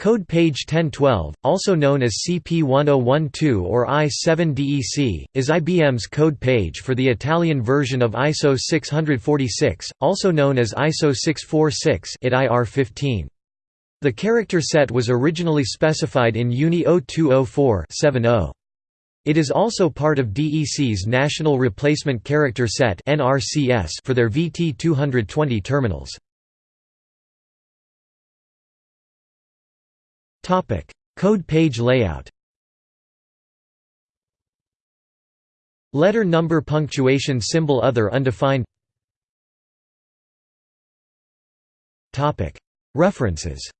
Code page 1012, also known as CP1012 or I7DEC, is IBM's code page for the Italian version of ISO 646, also known as ISO 646 IT IR15. The character set was originally specified in UNI 0204-70. It is also part of DEC's National Replacement Character Set for their VT220 terminals. Code page layout. Letter number punctuation symbol other undefined. References.